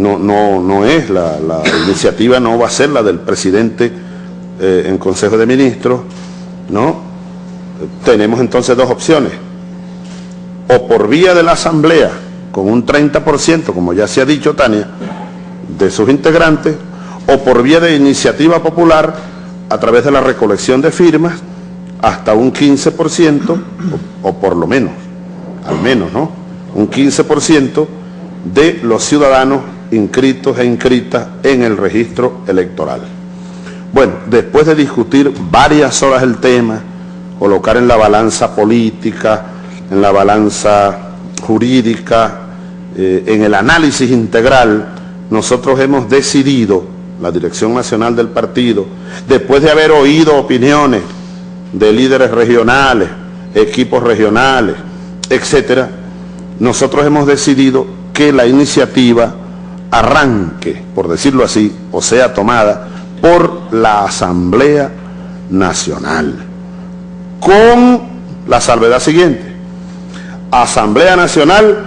no, no, no es, la, iniciativa no va a ser la del presidente eh, en Consejo de Ministros, ¿no? Tenemos entonces dos opciones, o por vía de la Asamblea, con un 30%, como ya se ha dicho Tania, de sus integrantes, o por vía de iniciativa popular, a través de la recolección de firmas, hasta un 15%, o, o por lo menos, al menos, ¿no? Un 15% de los ciudadanos inscritos e inscritas en el registro electoral. Bueno, después de discutir varias horas el tema, colocar en la balanza política, en la balanza jurídica, eh, en el análisis integral, nosotros hemos decidido, la Dirección Nacional del Partido, después de haber oído opiniones de líderes regionales, equipos regionales, etcétera, nosotros hemos decidido que la iniciativa arranque, por decirlo así, o sea tomada por la Asamblea Nacional, con la salvedad siguiente, Asamblea Nacional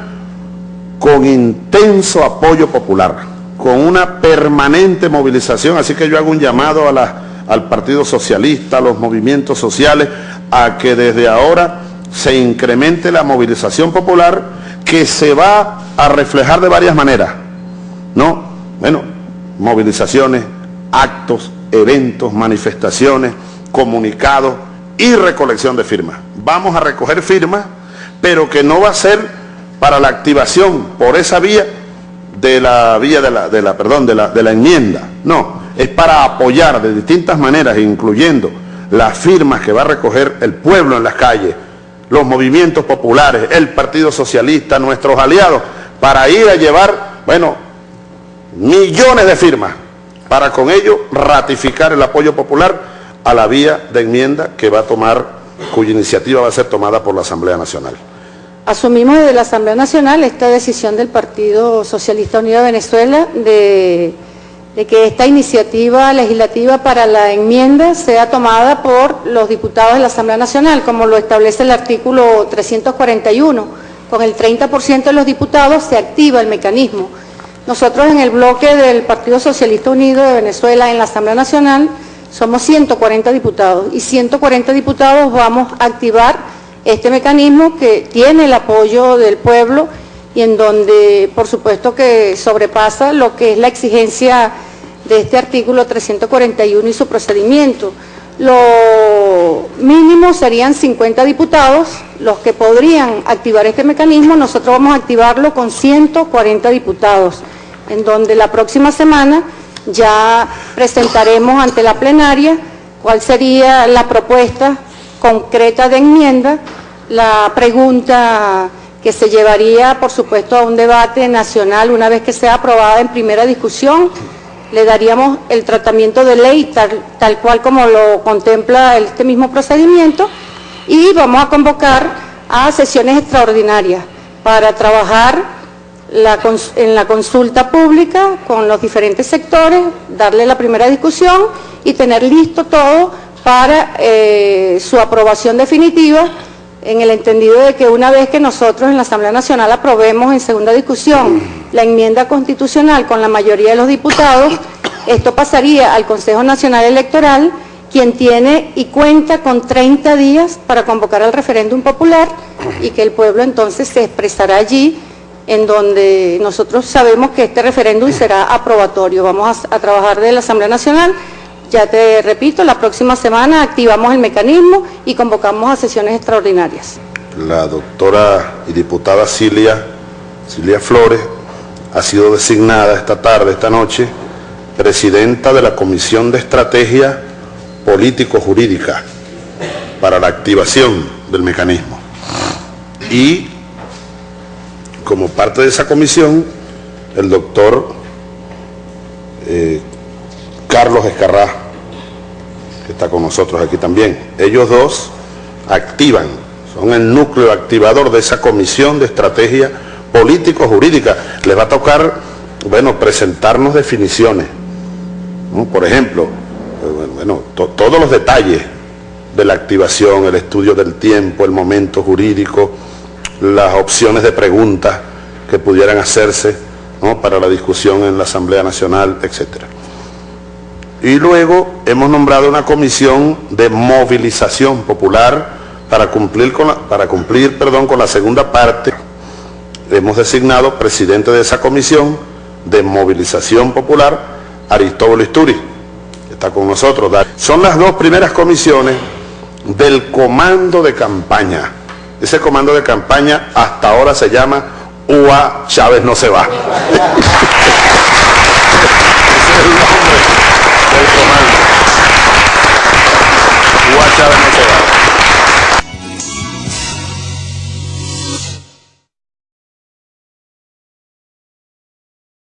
con intenso apoyo popular, con una permanente movilización, así que yo hago un llamado al Partido Socialista, a los movimientos sociales, a que desde ahora se incremente la movilización popular que se va a reflejar de varias maneras. No, bueno, movilizaciones, actos, eventos, manifestaciones, comunicados y recolección de firmas. Vamos a recoger firmas, pero que no va a ser para la activación por esa vía de la vía de la, perdón, de la, de la enmienda. No, es para apoyar de distintas maneras, incluyendo las firmas que va a recoger el pueblo en las calles, los movimientos populares, el Partido Socialista, nuestros aliados, para ir a llevar, bueno, millones de firmas para con ello ratificar el apoyo popular a la vía de enmienda que va a tomar, cuya iniciativa va a ser tomada por la Asamblea Nacional. Asumimos desde la Asamblea Nacional esta decisión del Partido Socialista Unido de Venezuela de, de, que esta iniciativa legislativa para la enmienda sea tomada por los diputados de la Asamblea Nacional, como lo establece el artículo 341. Con el 30% de los diputados se activa el mecanismo nosotros en el bloque del Partido Socialista Unido de Venezuela en la Asamblea Nacional somos 140 diputados y 140 diputados vamos a activar este mecanismo que tiene el apoyo del pueblo y en donde por supuesto que sobrepasa lo que es la exigencia de este artículo 341 y su procedimiento. Lo mínimo serían 50 diputados los que podrían activar este mecanismo, nosotros vamos a activarlo con 140 diputados en donde la próxima semana ya presentaremos ante la plenaria cuál sería la propuesta concreta de enmienda, la pregunta que se llevaría, por supuesto, a un debate nacional una vez que sea aprobada en primera discusión, le daríamos el tratamiento de ley tal, tal cual como lo contempla este mismo procedimiento y vamos a convocar a sesiones extraordinarias para trabajar en la consulta pública con los diferentes sectores, darle la primera discusión y tener listo todo para eh, su aprobación definitiva en el entendido de que una vez que nosotros en la Asamblea Nacional aprobemos en segunda discusión la enmienda constitucional con la mayoría de los diputados, esto pasaría al Consejo Nacional Electoral, quien tiene y cuenta con 30 días para convocar al referéndum popular y que el pueblo entonces se expresará allí en donde nosotros sabemos que este referéndum será aprobatorio. Vamos a, trabajar de la Asamblea Nacional. Ya te repito, la próxima semana activamos el mecanismo y convocamos a sesiones extraordinarias. La doctora y diputada Cilia Flores ha sido designada esta tarde, esta noche, presidenta de la Comisión de Estrategia Político-Jurídica para la activación del mecanismo. Y como parte de esa comisión, el doctor eh, Carlos Escarrá, que está con nosotros aquí también. Ellos dos activan, son el núcleo activador de esa comisión de estrategia político-jurídica. Les va a tocar, bueno, presentarnos definiciones. Por ejemplo, eh, bueno, to todos los detalles de la activación, el estudio del tiempo, el momento jurídico, las opciones de preguntas que pudieran hacerse para la discusión en la Asamblea Nacional, etc. Y luego hemos nombrado una comisión de movilización popular para cumplir, con la, para cumplir perdón, con la segunda parte. Hemos designado presidente de esa comisión de movilización popular, Aristóbulo Isturi, que está con nosotros. Son las dos primeras comisiones del comando de campaña. Ese comando de campaña hasta ahora se llama UA Chávez no se va.